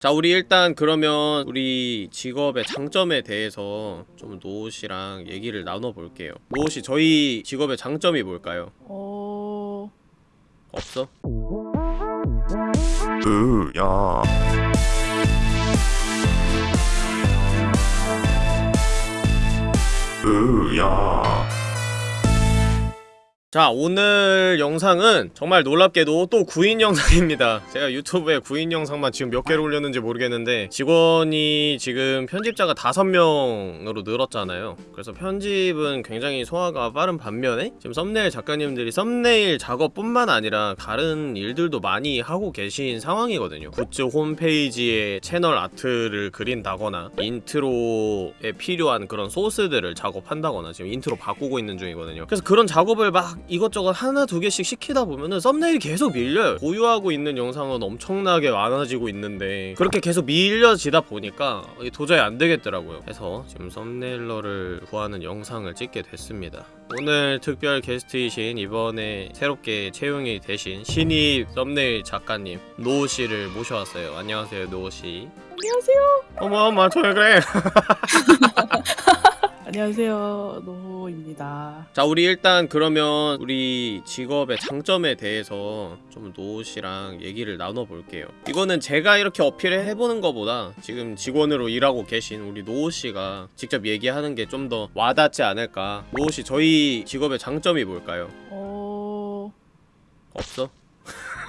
자 우리 일단 그러면 우리 직업의 장점에 대해서 좀 노우씨랑 얘기를 나눠볼게요 노우씨 저희 직업의 장점이 뭘까요? 어... 없어? 으야 으야 자 오늘 영상은 정말 놀랍게도 또 구인 영상입니다. 제가 유튜브에 구인 영상만 지금 몇 개를 올렸는지 모르겠는데 직원이 지금 편집자가 다섯 명으로 늘었잖아요. 그래서 편집은 굉장히 소화가 빠른 반면에 지금 썸네일 작가님들이 썸네일 작업뿐만 아니라 다른 일들도 많이 하고 계신 상황이거든요. 굿즈 홈페이지에 채널 아트를 그린다거나 인트로에 필요한 그런 소스들을 작업한다거나 지금 인트로 바꾸고 있는 중이거든요. 그래서 그런 작업을 막 이것저것 하나 두 개씩 시키다 보면은 썸네일이 계속 밀려요. 보유하고 있는 영상은 엄청나게 많아지고 있는데 그렇게 계속 밀려지다 보니까 도저히 안 되겠더라고요. 그래서 지금 썸네일러를 구하는 영상을 찍게 됐습니다. 오늘 특별 게스트이신 이번에 새롭게 채용이 되신 신입 썸네일 작가님 노우씨를 모셔왔어요. 안녕하세요 노우씨. 안녕하세요. 어머 어머 저 왜 그래 안녕하세요. 노호입니다. 자 우리 일단 그러면 우리 직업의 장점에 대해서 좀 노우씨랑 얘기를 나눠볼게요 이거는 제가 이렇게 어필을 해보는 것보다 지금 직원으로 일하고 계신 우리 노우씨가 직접 얘기하는 게 좀 더 와닿지 않을까 노우씨 저희 직업의 장점이 뭘까요? 어... 없어?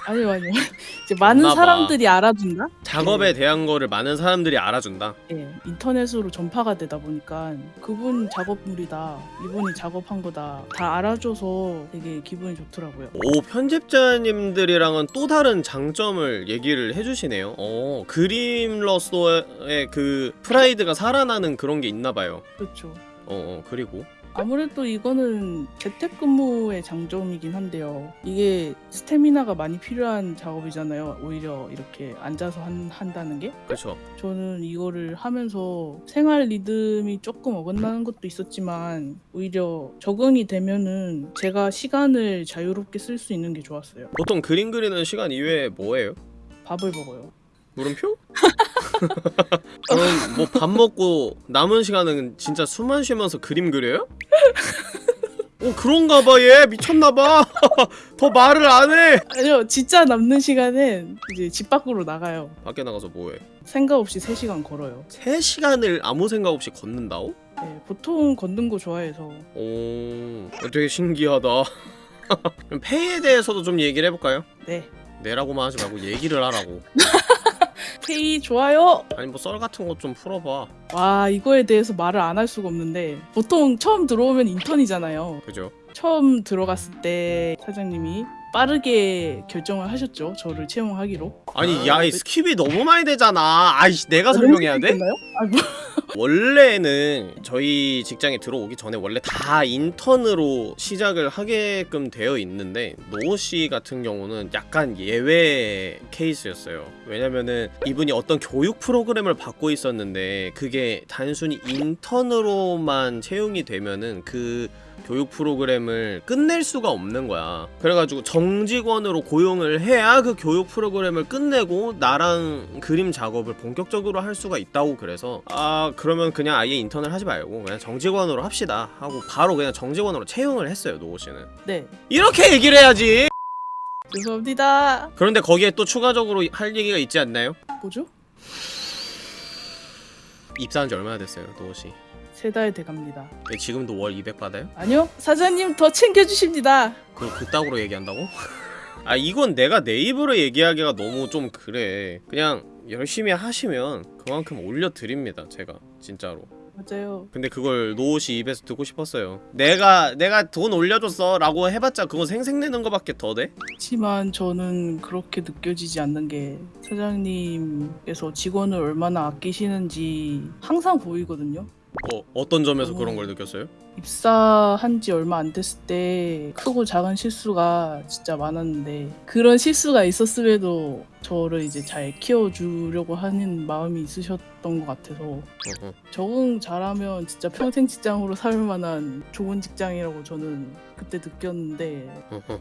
아니요 아니요. 이제 많은 없나 봐. 사람들이 알아준다? 작업에 대한 거를 많은 사람들이 알아준다 예, 인터넷으로 전파가 되다 보니까 그분 작업물이다, 이분이 작업한 거다 다 알아줘서 되게 기분이 좋더라고요. 오 편집자님들이랑은 또 다른 장점을 얘기를 해주시네요 어 그림로서의 그 프라이드가 살아나는 그런 게 있나 봐요 그렇죠. 어, 어 그리고 아무래도 이거는 재택근무의 장점이긴 한데요. 이게 스태미나가 많이 필요한 작업이잖아요. 오히려 이렇게 앉아서 한, 한다는 게. 그쵸 저는 이거를 하면서 생활 리듬이 조금 어긋나는 것도 있었지만 오히려 적응이 되면은 제가 시간을 자유롭게 쓸 수 있는 게 좋았어요. 보통 그림 그리는 시간 이외에 뭐해요? 밥을 먹어요. 물음표? 그럼 뭐밥 먹고 남은 시간은 진짜 숨만 쉬면서 그림 그려요? 오 그런가 봐 얘 미쳤나 봐 더 말을 안해 아니요, 진짜 남는 시간엔 이제 집 밖으로 나가요. 밖에 나가서 뭐해 생각 없이 3시간 걸어요. 3시간을 아무 생각 없이 걷는다고? 네, 보통 걷는 거 좋아해서 오 되게 신기하다 그럼 페이에 대해서도 좀 얘기를 해볼까요? 네. 네라고만 하지 말고 얘기를 하라고 페이 좋아요. 아니 뭐 썰 같은 것좀 풀어봐 와 이거에 대해서 말을 안 할 수가 없는데 보통 처음 들어오면 인턴이잖아요. 그죠? 처음 들어갔을 때 사장님이 빠르게 결정을 하셨죠. 저를 채용하기로. 아니 야 이 skip이 너무 많이 되잖아 아이씨 내가 설명해야 돼? 아, 뭐. 원래는 저희 직장에 들어오기 전에 원래 다 인턴으로 시작을 하게끔 되어 있는데 노호 씨 같은 경우는 약간 예외 케이스였어요. 왜냐면은 이분이 어떤 교육 프로그램을 받고 있었는데 그게 단순히 인턴으로만 채용이 되면은 그 교육 프로그램을 끝낼 수가 없는 거야. 그래가지고 정직원으로 고용을 해야 그 교육 프로그램을 끝내고 나랑 그림 작업을 본격적으로 할 수가 있다고 그래서 아 그러면 그냥 아예 인턴을 하지 말고 그냥 정직원으로 합시다 하고 바로 그냥 정직원으로 채용을 했어요 노호 씨는. 네. 이렇게 얘기를 해야지. 죄송합니다. 그런데 거기에 또 추가적으로 할 얘기가 있지 않나요? 뭐죠? 입사한 지 얼마나 됐어요 노호 씨? 세 달 돼갑니다. 네, 지금도 월 200 받아요? 아니요. 사장님 더 챙겨주십니다. 그 그따구로 얘기한다고? 아 이건 내가 내 입으로 얘기하기가 너무 좀 그래 그냥 열심히 하시면 그만큼 올려드립니다 제가 진짜로 맞아요. 근데 그걸 노옷이 입에서 듣고 싶었어요 내가 내가 돈 올려줬어 라고 해봤자 그건 생색내는 거밖에 더 돼? 하지만 저는 그렇게 느껴지지 않는 게 사장님께서 직원을 얼마나 아끼시는지 항상 보이거든요. 어, 어떤 점에서 어. 그런 걸 느꼈어요? 입사한 지 얼마 안 됐을 때 크고 작은 실수가 진짜 많았는데 그런 실수가 있었음에도 저를 이제 잘 키워주려고 하는 마음이 있으셨던 것 같아서 어허. 적응 잘하면 진짜 평생 직장으로 살 만한 좋은 직장이라고 저는 그때 느꼈는데 어허.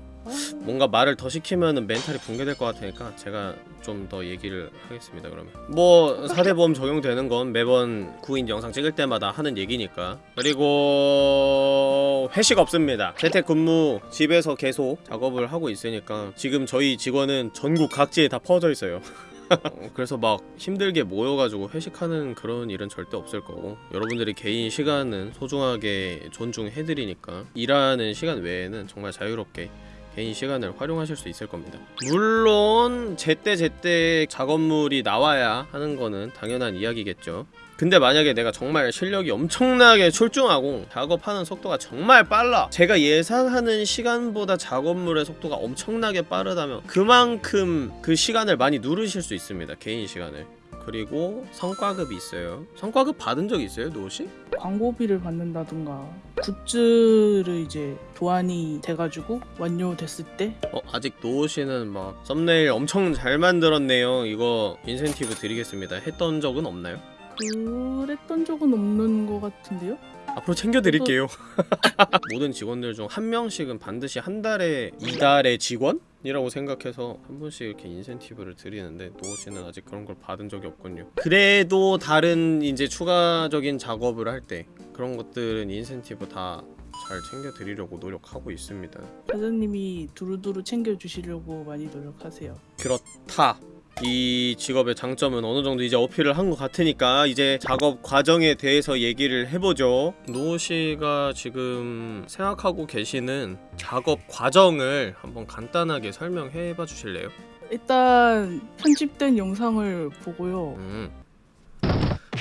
뭔가 말을 더 시키면은 멘탈이 붕괴될 것 같으니까 제가 좀 더 얘기를 하겠습니다 그러면. 뭐 사대보험 적용되는 건 매번 구인 영상 찍을 때마다 하는 얘기니까. 그리고 회식 없습니다. 재택근무 집에서 계속 작업을 하고 있으니까 지금 저희 직원은 전국 각지에 다 퍼져 있어요. 어, 그래서 막 힘들게 모여가지고 회식하는 그런 일은 절대 없을 거고 여러분들이 개인 시간은 소중하게 존중해드리니까 일하는 시간 외에는 정말 자유롭게 개인 시간을 활용하실 수 있을 겁니다. 물론 제때 제때 작업물이 나와야 하는 거는 당연한 이야기겠죠. 근데 만약에 내가 정말 실력이 엄청나게 출중하고 작업하는 속도가 정말 빨라 제가 예상하는 시간보다 작업물의 속도가 엄청나게 빠르다면 그만큼 그 시간을 많이 누르실 수 있습니다 개인 시간을 그리고 성과급이 있어요 성과급 받은 적 있어요 노시? 광고비를 받는다든가 굿즈를 이제 도안이 돼가지고 완료됐을 때 어 아직 노 씨는 막 썸네일 엄청 잘 만들었네요 이거 인센티브 드리겠습니다 했던 적은 없나요? 그랬던 적은 없는 것 같은데요? 앞으로 챙겨드릴게요. 모든 직원들 중 한 명씩은 반드시 한 달에 이달의 직원 이라고 생각해서 한 분씩 이렇게 인센티브를 드리는데 노 씨는 아직 그런 걸 받은 적이 없군요. 그래도 다른 이제 추가적인 작업을 할 때 그런 것들은 인센티브 다 잘 챙겨드리려고 노력하고 있습니다. 사장님이 두루두루 챙겨주시려고 많이 노력하세요. 그렇다. 이 직업의 장점은 어느 정도 이제 어필을 한 것 같으니까 이제 작업 과정에 대해서 얘기를 해보죠. 노우 씨가 지금 생각하고 계시는 작업 과정을 한번 간단하게 설명해 봐 주실래요? 일단 편집된 영상을 보고요. 음.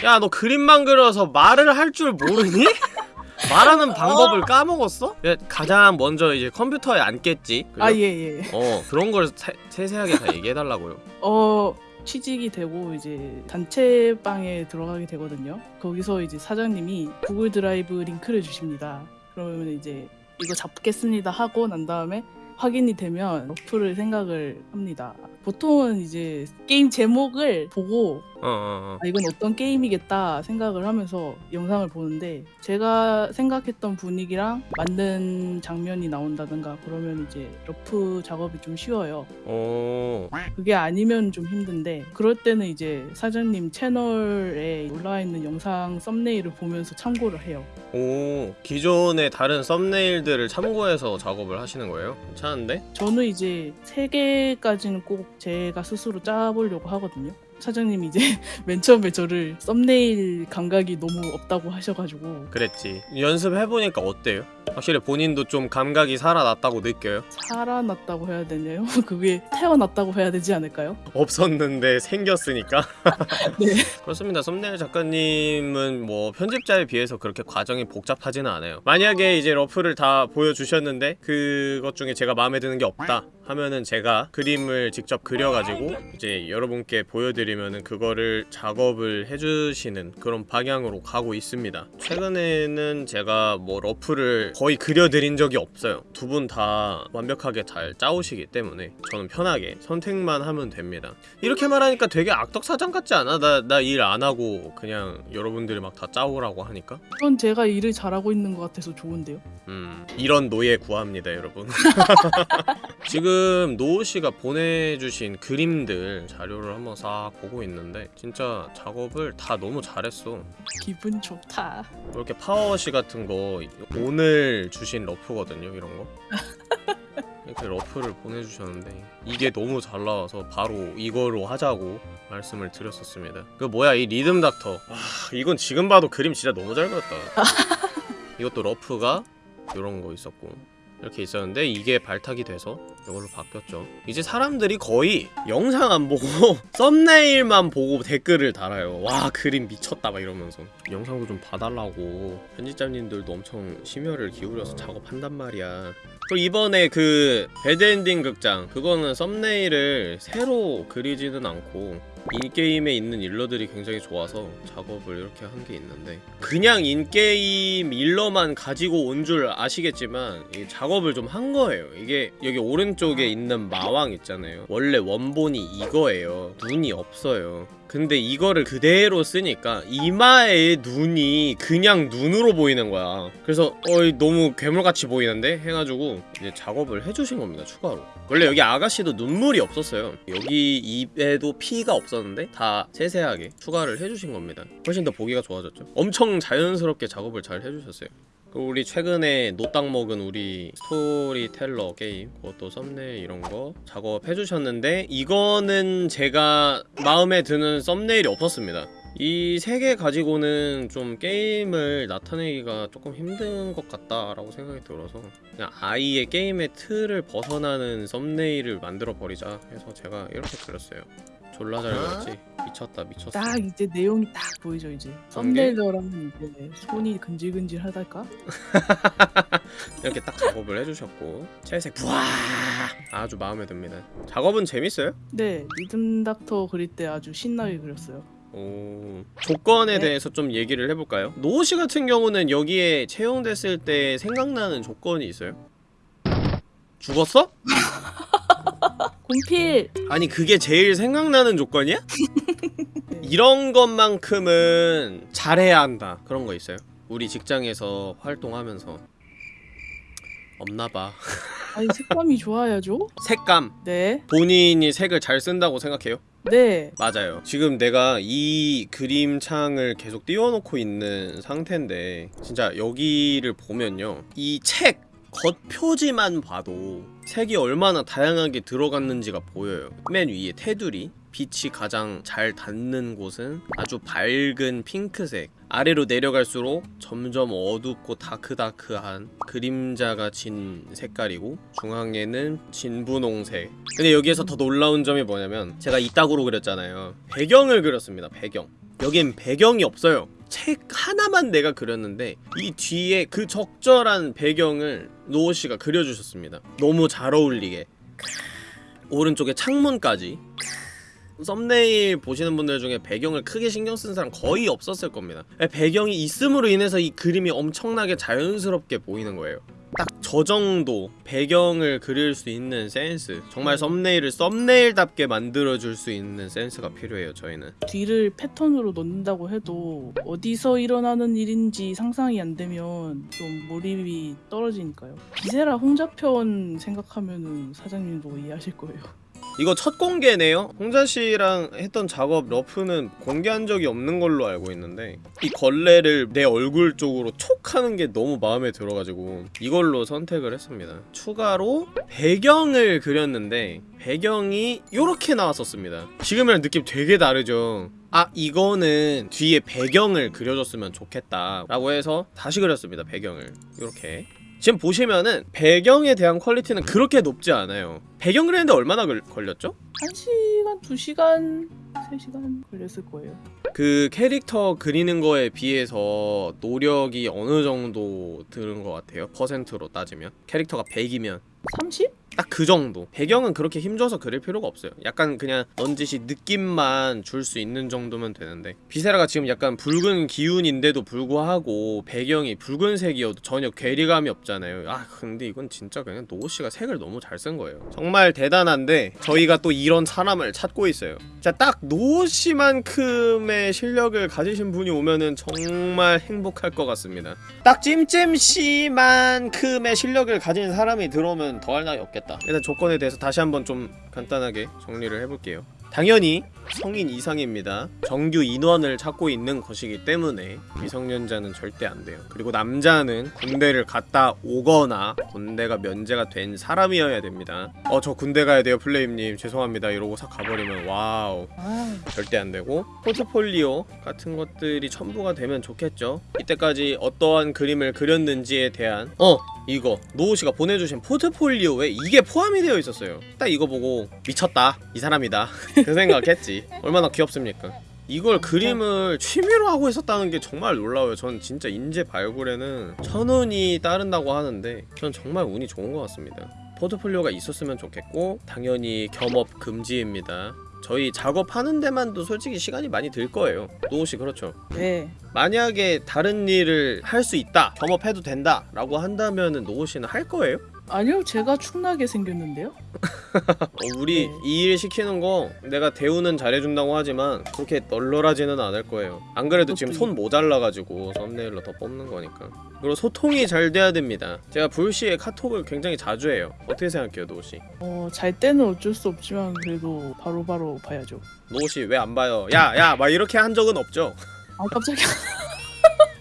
야, 너 그림만 그려서 말을 할 줄 모르니? 말하는 방법을 까먹었어? 야, 가장 먼저 이제 컴퓨터에 앉겠지. 그죠? 아 예예. 어, 그런 걸 세, 세세하게 다 얘기해 달라고요. 어 취직이 되고 이제 단체방에 들어가게 되거든요. 거기서 이제 사장님이 구글 드라이브 링크를 주십니다. 그러면 이제 이거 잡겠습니다 하고 난 다음에 확인이 되면 러프를 생각을 합니다. 보통은 이제 게임 제목을 보고 어, 어, 어. 아, 이건 어떤 게임이겠다 생각을 하면서 영상을 보는데 제가 생각했던 분위기랑 맞는 장면이 나온다든가 그러면 이제 러프 작업이 좀 쉬워요. 어. 그게 아니면 좀 힘든데 그럴 때는 이제 사장님 채널에 올라와 있는 영상 썸네일을 보면서 참고를 해요. 오 기존의 다른 썸네일들을 참고해서 작업을 하시는 거예요? 괜 찮은데? 저는 이제 세 개까지는 꼭 제가 스스로 짜보려고 하거든요. 사장님이 이제 맨 처음에 저를 썸네일 감각이 너무 없다고 하셔가지고 그랬지 연습해보니까 어때요? 확실히 본인도 좀 감각이 살아났다고 느껴요? 살아났다고 해야 되나요? 그게 태어났다고 해야 되지 않을까요? 없었는데 생겼으니까 네. 그렇습니다 썸네일 작가님은 뭐 편집자에 비해서 그렇게 과정이 복잡하지는 않아요 만약에 이제 러프를 다 보여주셨는데 그것 중에 제가 마음에 드는 게 없다 하면은 제가 그림을 직접 그려가지고 이제 여러분께 보여드 리면은 그거를 작업을 해주시는 그런 방향으로 가고 있습니다. 최근에는 제가 뭐 러프를 거의 그려드린 적이 없어요. 두 분 다 완벽하게 잘 짜오시기 때문에 저는 편하게 선택만 하면 됩니다. 이렇게 말하니까 되게 악덕사장 같지 않아? 나 나 일 안 하고 그냥 여러분들이 막 다 짜오라고 하니까? 그건 제가 일을 잘하고 있는 것 같아서 좋은데요. 음 이런 노예 구합니다 여러분. 지금 노우씨가 보내주신 그림들 자료를 한번 싹 보고 있는데 진짜 작업을 다 너무 잘했어. 기분 좋다. 이렇게 파워워시 같은 거 오늘 주신 러프거든요 이런 거. 이렇게 러프를 보내주셨는데 이게 너무 잘 나와서 바로 이거로 하자고 말씀을 드렸었습니다. 그 뭐야 이 리듬 닥터. 와 이건 지금 봐도 그림 진짜 너무 잘 그렸다. 이것도 러프가 이런 거 있었고 이렇게 있었는데 이게 발탁이 돼서 이걸로 바뀌었죠. 이제 사람들이 거의 영상 안 보고 썸네일만 보고 댓글을 달아요. 와 그림 미쳤다 막 이러면서. 영상도 좀 봐달라고. 편집자님들도 엄청 심혈을 기울여서 작업한단 말이야. 그리고 이번에 그 배드엔딩 극장 그거는 썸네일을 새로 그리지는 않고 인게임에 있는 일러들이 굉장히 좋아서 작업을 이렇게 한 게 있는데 그냥 인게임 일러만 가지고 온 줄 아시겠지만 이 작업을 좀 한 거예요. 이게 여기 오른쪽에 있는 마왕 있잖아요. 원래 원본이 이거예요. 눈이 없어요 근데 이거를 그대로 쓰니까 이마에 눈이 그냥 눈으로 보이는 거야. 그래서 어이 너무 괴물같이 보이는데? 해가지고 이제 작업을 해주신 겁니다 추가로. 원래 여기 아가씨도 눈물이 없었어요. 여기 입에도 피가 없었는데 다 세세하게 추가를 해주신 겁니다. 훨씬 더 보기가 좋아졌죠. 엄청 자연스럽게 작업을 잘 해주셨어요 우리 최근에 노딱 먹은 우리 스토리텔러 게임 그것도 썸네일 이런 거 작업해 주셨는데 이거는 제가 마음에 드는 썸네일이 없었습니다. 이 세 개 가지고는 좀 게임을 나타내기가 조금 힘든 것 같다라고 생각이 들어서 그냥 아이의 게임의 틀을 벗어나는 썸네일을 만들어 버리자 해서 제가 이렇게 그렸어요. 졸라 잘 그렸지? 미쳤다 미쳤어 딱 이제 내용이 딱 보이죠 이제 썸네일러라면 이제 손이 근질근질하달까? 이렇게 딱 작업을 해주셨고 채색 부와 아주 마음에 듭니다 작업은 재밌어요? 네 리듬 닥터 그릴 때 아주 신나게 그렸어요 오 조건에 네. 대해서 좀 얘기를 해볼까요? 노우씨 같은 경우는 여기에 채용됐을 때 생각나는 조건이 있어요? 죽었어? 곰필! 아니 그게 제일 생각나는 조건이야? 이런 것만큼은 잘해야 한다 그런 거 있어요? 우리 직장에서 활동하면서 없나봐 아니 색감이 좋아야죠? 색감 네 본인이 색을 잘 쓴다고 생각해요? 네. 맞아요. 지금 내가 이 그림창을 계속 띄워놓고 있는 상태인데 진짜 여기를 보면요. 이 책 겉표지만 봐도 색이 얼마나 다양하게 들어갔는지가 보여요. 맨 위에 테두리 빛이 가장 잘 닿는 곳은 아주 밝은 핑크색. 아래로 내려갈수록 점점 어둡고 다크다크한 그림자가 진 색깔이고 중앙에는 진분홍색. 근데 여기에서 더 놀라운 점이 뭐냐면 제가 이따구로 그렸잖아요. 배경을 그렸습니다 배경. 여긴 배경이 없어요 책 하나만 내가 그렸는데 이 뒤에 그 적절한 배경을 노호씨가 그려주셨습니다. 너무 잘 어울리게. 오른쪽에 창문까지. 썸네일 보시는 분들 중에 배경을 크게 신경 쓴 사람 거의 없었을 겁니다. 배경이 있음으로 인해서 이 그림이 엄청나게 자연스럽게 보이는 거예요 딱 저 정도 배경을 그릴 수 있는 센스 정말 썸네일을 썸네일답게 만들어줄 수 있는 센스가 필요해요 저희는 뒤를 패턴으로 넣는다고 해도 어디서 일어나는 일인지 상상이 안 되면 좀 몰입이 떨어지니까요. 비세라 홍자편 생각하면은 사장님도 이해하실 거예요. 이거 첫 공개네요. 홍자씨랑 했던 작업 러프는 공개한 적이 없는 걸로 알고 있는데 이 걸레를 내 얼굴 쪽으로 촉 하는 게 너무 마음에 들어가지고 이걸로 선택을 했습니다. 추가로 배경을 그렸는데 배경이 이렇게 나왔었습니다. 지금이랑 느낌 되게 다르죠? 아 이거는 뒤에 배경을 그려줬으면 좋겠다 라고 해서 다시 그렸습니다 배경을. 이렇게 지금 보시면은 배경에 대한 퀄리티는 그렇게 높지 않아요 배경 그리는데 얼마나 걸, 걸렸죠? 1시간, 2시간, 3시간 걸렸을 거예요. 그 캐릭터 그리는 거에 비해서 노력이 어느 정도 드는 것 같아요 퍼센트로 따지면 캐릭터가 100이면 30? 딱 그 정도. 배경은 그렇게 힘줘서 그릴 필요가 없어요. 약간 그냥 넌지시 느낌만 줄 수 있는 정도면 되는데. 비세라가 지금 약간 붉은 기운인데도 불구하고 배경이 붉은색이어도 전혀 괴리감이 없잖아요. 아 근데 이건 진짜 그냥 노우씨가 색을 너무 잘 쓴 거예요. 정말 대단한데 저희가 또 이런 사람을 찾고 있어요. 자 딱 노우씨만큼의 실력을 가지신 분이 오면은 정말 행복할 것 같습니다. 딱 찜찜씨만큼의 실력을 가진 사람이 들어오면 더할 나위 없겠 다. 일단 조건에 대해서 다시 한번 좀 간단하게 정리를 해볼게요. 당연히 성인 이상입니다. 정규 인원을 찾고 있는 것이기 때문에 미성년자는 절대 안 돼요. 그리고 남자는 군대를 갔다 오거나 군대가 면제가 된 사람이어야 됩니다. 어 저 군대 가야 돼요 플레임님. 죄송합니다. 이러고 싹 가버리면 와우. 아, 절대 안 되고 포트폴리오 같은 것들이 첨부가 되면 좋겠죠. 이때까지 어떠한 그림을 그렸는지에 대한 어 이거 노우씨가 보내주신 포트폴리오에 이게 포함이 되어 있었어요. 딱 이거 보고 미쳤다 이 사람이다. 그 생각했지. 얼마나 귀엽습니까? 이걸 그림을 취미로 하고 있었다는 게 정말 놀라워요. 전 진짜 인재 발굴에는 천운이 따른다고 하는데 전 정말 운이 좋은 것 같습니다. 포트폴리오가 있었으면 좋겠고 당연히 겸업 금지입니다 저희 작업하는 데만도 솔직히 시간이 많이 들 거예요 노우씨 그렇죠 네. 만약에 다른 일을 할 수 있다 겸업해도 된다 라고 한다면은 노우씨는 할 거예요? 아니요, 제가 축나게 생겼는데요. 어, 우리 네. 이일 시키는 거 내가 대우는 잘해준다고 하지만 그렇게 널널하지는 않을 거예요 안 그래도 지금 손 모자라가지고 썸네일로 더 뽑는 거니까 그리고 소통이 잘 돼야 됩니다 제가 불시에 카톡을 굉장히 자주 해요 어떻게 생각해요 노시? 어, 잘 때는 어쩔 수 없지만 그래도 바로바로 봐야죠. 노시 왜안 봐요? 야야 막 이렇게 한 적은 없죠? 아, 깜짝이야.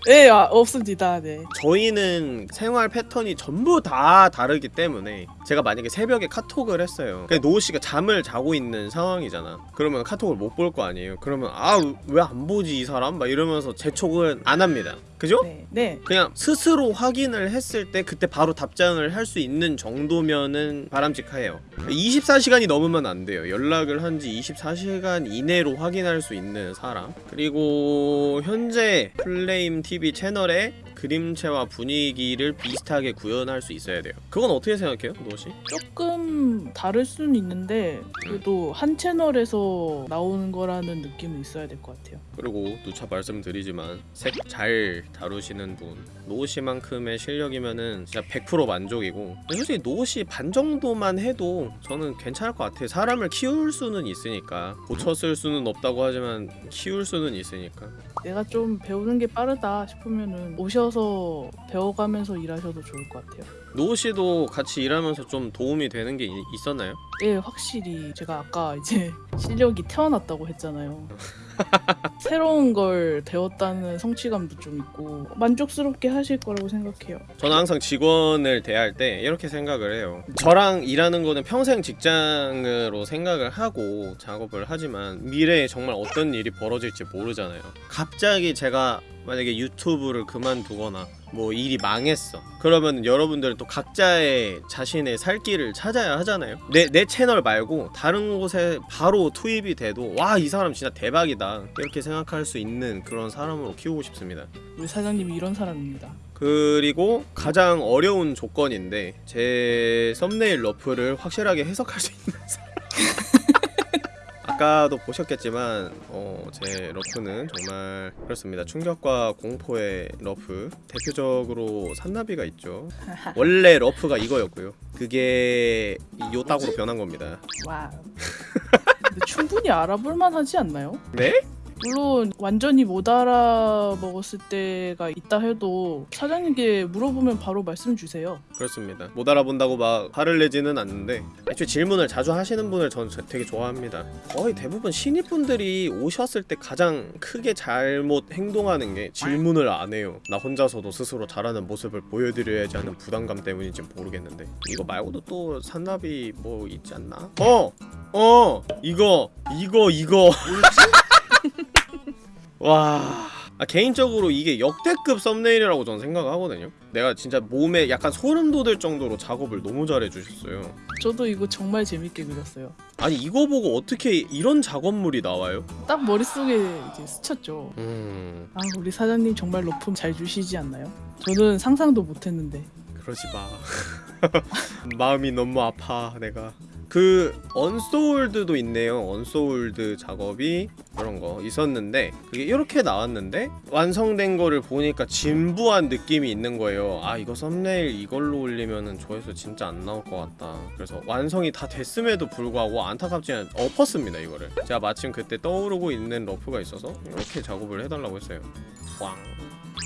네, 아, 없습니다. 네. 저희는 생활 패턴이 전부 다 다르기 때문에 제가 만약에 새벽에 카톡을 했어요 근데 노우씨가 잠을 자고 있는 상황이잖아 그러면 카톡을 못 볼 거 아니에요 그러면 아 왜 안 보지 이 사람? 막 이러면서 재촉은 안 합니다 그죠? 네. 네. 그냥 스스로 확인을 했을 때 그때 바로 답장을 할 수 있는 정도면은 바람직해요 24시간이 넘으면 안 돼요 연락을 한 지 24시간 이내로 확인할 수 있는 사람 그리고 현재 플레임 TV 채널에 그림체와 분위기를 비슷하게 구현할 수 있어야 돼요. 그건 어떻게 생각해요 노시? 조금 다를 수는 있는데 그래도 한 채널에서 나오는 거라는 느낌은 있어야 될 것 같아요. 그리고 누차 말씀드리지만 색 잘 다루시는 분 노시만큼의 실력이면은 진짜 100% 만족이고. 솔직히 노시 반 정도만 해도 저는 괜찮을 것 같아요. 사람을 키울 수는 있으니까. 고쳤을 수는 없다고 하지만 키울 수는 있으니까. 내가 좀 배우는 게 빠르다 싶으면은 오셔 서 배워가면서 일하셔도 좋을 것 같아요. 노시도 같이 일하면서 좀 도움이 되는 게 이- 있었나요? 예, 확실히 제가 아까 이제 실력이 태어났다고 했잖아요. 새로운 걸 배웠다는 성취감도 좀 있고 만족스럽게 하실 거라고 생각해요. 저는 항상 직원을 대할 때 이렇게 생각을 해요. 저랑 일하는 거는 평생 직장으로 생각을 하고 작업을 하지만 미래에 정말 어떤 일이 벌어질지 모르잖아요. 갑자기 제가 만약에 유튜브를 그만두거나 뭐 일이 망했어. 그러면 여러분들은 또 각자의 자신의 살 길을 찾아야 하잖아요. 내, 내 채널 말고 다른 곳에 바로 투입이 돼도 와 이 사람 진짜 대박이다 이렇게 생각할 수 있는 그런 사람으로 키우고 싶습니다. 우리 사장님이 이런 사람입니다. 그리고 가장 어려운 조건인데 제 썸네일 러프를 확실하게 해석할 수 있는 사람 아까도 보셨겠지만 어, 제 러프는 정말 그렇습니다 충격과 공포의 러프 대표적으로 산나비가 있죠 원래 러프가 이거였고요 그게 이 요딱으로 변한 겁니다 와. 충분히 알아볼 만하지 않나요? 네? 물론 완전히 못 알아먹었을 때가 있다 해도 사장님께 물어보면 바로 말씀 주세요. 그렇습니다 못 알아본다고 막 화를 내지는 않는데 애초에 질문을 자주 하시는 분을 저는 되게 좋아합니다 거의 대부분 신입분들이 오셨을 때 가장 크게 잘못 행동하는 게 질문을 안 해요 나 혼자서도 스스로 잘하는 모습을 보여드려야지 하는 부담감 때문인지 모르겠는데 이거 말고도 또 산나비 뭐 있지 않나? 어! 어! 이거! 이거 이거! 와... 아, 개인적으로 이게 역대급 썸네일이라고 저는 생각하거든요 내가 진짜 몸에 약간 소름 돋을 정도로 작업을 너무 잘해주셨어요 저도 이거 정말 재밌게 그렸어요. 아니 이거 보고 어떻게 이런 작업물이 나와요? 딱 머릿속에 이제 스쳤죠. 음... 아, 우리 사장님 정말 러프 잘 주시지 않나요? 저는 상상도 못했는데. 그러지 마 마음이 너무 아파 내가 그 언소울드도 있네요. 언소울드 작업이 그런 거 있었는데 그게 이렇게 나왔는데 완성된 거를 보니까 진부한 느낌이 있는 거예요. 아 이거 썸네일 이걸로 올리면은 조회수 진짜 안 나올 것 같다. 그래서 완성이 다 됐음에도 불구하고 안타깝지만 엎었습니다 이거를. 제가 마침 그때 떠오르고 있는 러프가 있어서 이렇게 작업을 해달라고 했어요. 왕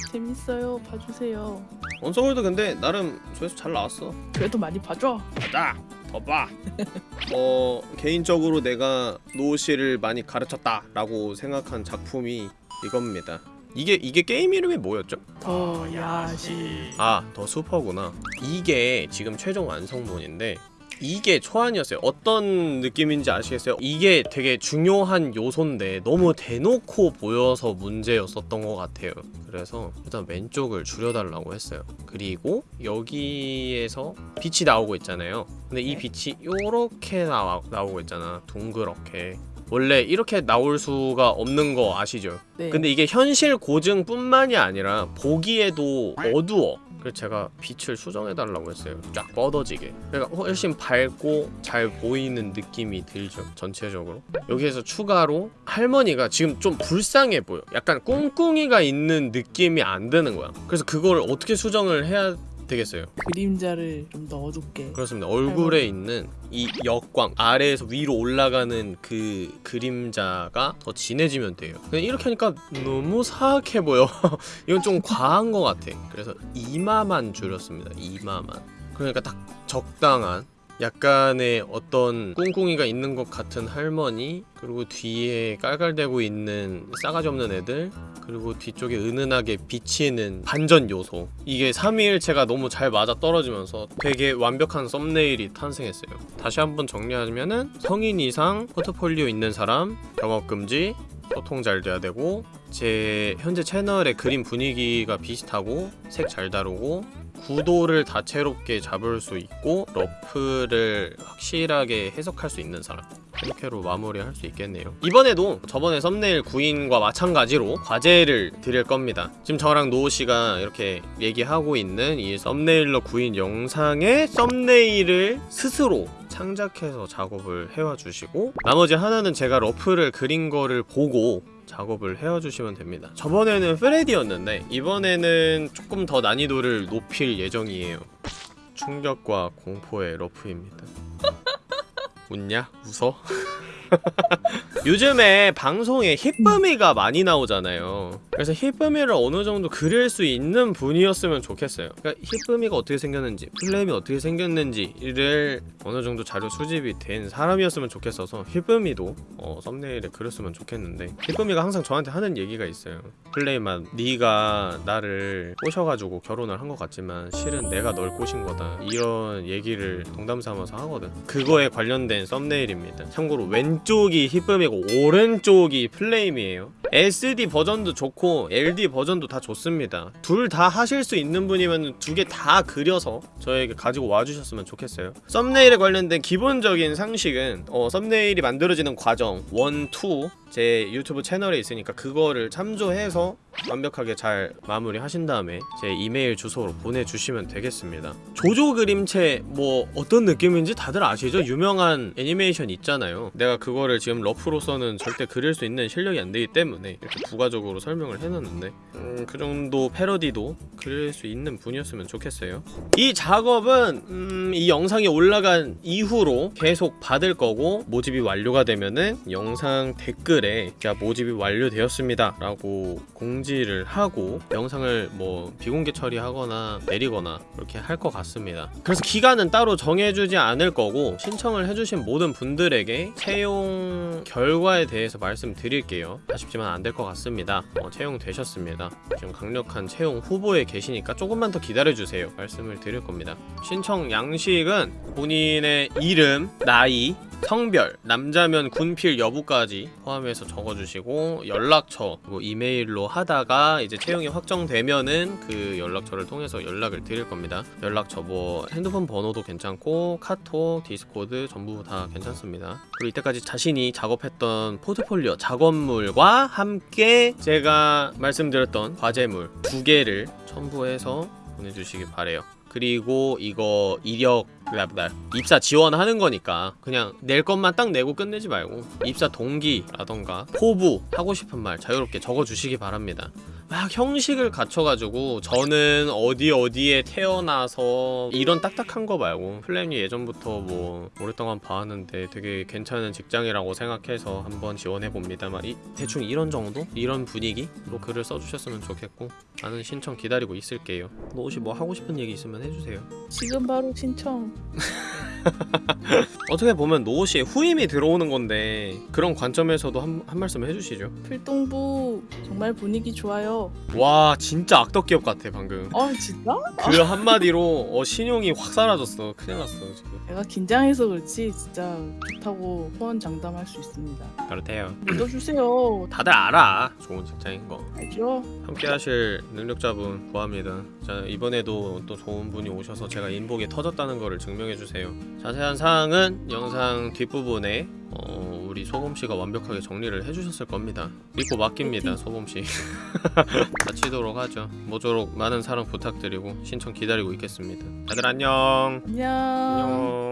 재밌어요. 봐주세요. 언소울드 근데 나름 조회수 잘 나왔어. 그래도 많이 봐줘. 가자 더봐 어 개인적으로 내가 노우씨를 많이 가르쳤다 라고 생각한 작품이 이겁니다 이게 이게 게임 이름이 뭐였죠? 더 야시. 아더 슈퍼구나 이게 지금 최종 완성본인데 이게 초안이었어요 어떤 느낌인지 아시겠어요? 이게 되게 중요한 요소인데 너무 대놓고 보여서 문제였었던 것 같아요 그래서 일단 왼쪽을 줄여달라고 했어요 그리고 여기에서 빛이 나오고 있잖아요 근데 이 네. 빛이 요렇게 나와, 나오고 있잖아 둥그렇게 원래 이렇게 나올 수가 없는 거 아시죠? 네. 근데 이게 현실 고증뿐만이 아니라 보기에도 어두워 그래서 제가 빛을 수정해달라고 했어요. 쫙 뻗어지게. 그러니까 훨씬 밝고 잘 보이는 느낌이 들죠 전체적으로. 여기에서 추가로 할머니가 지금 좀 불쌍해 보여. 약간 꿍꿍이가 있는 느낌이 안 드는 거야. 그래서 그걸 어떻게 수정을 해야 되겠어요. 그림자를 좀 더 어둡게 그렇습니다. 얼굴에 있는 이 역광 아래에서 위로 올라가는 그 그림자가 더 진해지면 돼요. 근데 이렇게 하니까 너무 사악해 보여. 이건 좀 과한 것 같아. 그래서 이마만 줄였습니다. 이마만. 그러니까 딱 적당한 약간의 어떤 꿍꿍이가 있는 것 같은 할머니 그리고 뒤에 깔깔대고 있는 싸가지 없는 애들 그리고 뒤쪽에 은은하게 비치는 반전 요소. 이게 삼위일체가 너무 잘 맞아 떨어지면서 되게 완벽한 썸네일이 탄생했어요. 다시 한번 정리하자면은 성인 이상 포트폴리오 있는 사람 영업금지 소통 잘 돼야 되고 제 현재 채널의 그림 분위기가 비슷하고 색 잘 다루고 구도를 다채롭게 잡을 수 있고 러프를 확실하게 해석할 수 있는 사람. 이렇게로 마무리할 수 있겠네요. 이번에도 저번에 썸네일 구인과 마찬가지로 과제를 드릴 겁니다. 지금 저랑 노우씨가 이렇게 얘기하고 있는 이 썸네일러 구인 영상의 썸네일을 스스로 창작해서 작업을 해와 주시고 나머지 하나는 제가 러프를 그린 거를 보고 작업을 해와 주시면 됩니다 저번에는 프레디였는데 이번에는 조금 더 난이도를 높일 예정이에요 충격과 공포의 러프입니다 웃냐? 웃어? 요즘에 방송에 힙범이가 많이 나오잖아요 그래서 힙범이를 어느 정도 그릴 수 있는 분이었으면 좋겠어요. 그러니까 힙범이가 어떻게 생겼는지 플레임이 어떻게 생겼는지를 어느 정도 자료 수집이 된 사람이었으면 좋겠어서 힙범이도 어, 썸네일에 그렸으면 좋겠는데 힙범이가 항상 저한테 하는 얘기가 있어요. 플레임만 네가 나를 꼬셔가지고 결혼을 한 것 같지만 실은 내가 널 꼬신 거다. 이런 얘기를 농담 삼아서 하거든. 그거에 관련된 썸네일입니다. 참고로 왼쪽이 힙범이고 오른쪽이 플레임이에요. SD 버전도 좋고 LD 버전도 다 좋습니다. 둘 다 하실 수 있는 분이면 두 개 다 그려서 저에게 가지고 와주셨으면 좋겠어요. 썸네일에 관련된 기본적인 상식은 어, 썸네일이 만들어지는 과정 1, 2 제 유튜브 채널에 있으니까 그거를 참조해서 완벽하게 잘 마무리 하신 다음에 제 이메일 주소로 보내주시면 되겠습니다. 조조 그림체 뭐 어떤 느낌인지 다들 아시죠? 유명한 애니메이션 있잖아요. 내가 그거를 지금 러프로서는 절대 그릴 수 있는 실력이 안 되기 때문에 이렇게 부가적으로 설명을 해놨는데 음, 그 정도 패러디도 그릴 수 있는 분이었으면 좋겠어요. 이 작업은 음, 이 영상이 올라간 이후로 계속 받을 거고 모집이 완료가 되면은 영상 댓글 에야 모집이 완료되었습니다 라고 공지를 하고 영상을 뭐 비공개 처리하거나 내리거나 그렇게 할 것 같습니다. 그래서 기간은 따로 정해주지 않을 거고 신청을 해주신 모든 분들에게 채용 결과에 대해서 말씀드릴게요. 아쉽지만 안 될 것 같습니다. 어, 채용되셨습니다. 지금 강력한 채용 후보에 계시니까 조금만 더 기다려주세요. 말씀을 드릴 겁니다. 신청 양식은 본인의 이름, 나이, 성별, 남자면 군필 여부까지 포함해서 적어주시고 연락처, 그리고 이메일로 하다가 이제 채용이 확정되면은 그 연락처를 통해서 연락을 드릴 겁니다. 연락처 뭐 핸드폰 번호도 괜찮고 카톡, 디스코드 전부 다 괜찮습니다. 그리고 이때까지 자신이 작업했던 포트폴리오 작업물과 함께 제가 말씀드렸던 과제물 두 개를 첨부해서 보내주시기 바래요. 그리고 이거 이력 입사 지원하는 거니까 그냥 낼 것만 딱 내고 끝내지 말고 입사 동기라던가 포부 하고 싶은 말 자유롭게 적어주시기 바랍니다 막 형식을 갖춰가지고 저는 어디 어디에 태어나서 이런 딱딱한 거 말고 플랜이 예전부터 뭐 오랫동안 봐왔는데 되게 괜찮은 직장이라고 생각해서 한번 지원해봅니다 막 이, 대충 이런 정도? 이런 분위기로 글을 써주셨으면 좋겠고 나는 신청 기다리고 있을게요. 뭐 혹시 뭐 하고 싶은 얘기 있으면 해주세요. 지금 바로 신청. 어떻게 보면 노우씨의 후임이 들어오는 건데 그런 관점에서도 한, 한 말씀 해주시죠. 필동부 정말 분위기 좋아요 와 진짜 악덕기업 같아 방금. 아 진짜? 그 한마디로 어, 신용이 확 사라졌어. 큰일 났어 지금. 내가 긴장해서 그렇지 진짜 좋다고 호언장담할 수 있습니다. 그렇대요. 믿어주세요. 다들 알아. 좋은 직장인 거. 알죠? 함께 하실 능력자분 구합니다. 자 이번에도 또 좋은 분이 오셔서 제가 인복이 터졌다는 거를 증명해 주세요. 자세한 사항은 영상 뒷부분에 어, 우리 소범씨가 완벽하게 정리를 해주셨을 겁니다. 믿고 맡깁니다 소범씨. 다치도록 하죠. 모쪼록 많은 사랑 부탁드리고 신청 기다리고 있겠습니다. 다들 안녕. 안녕. 안녕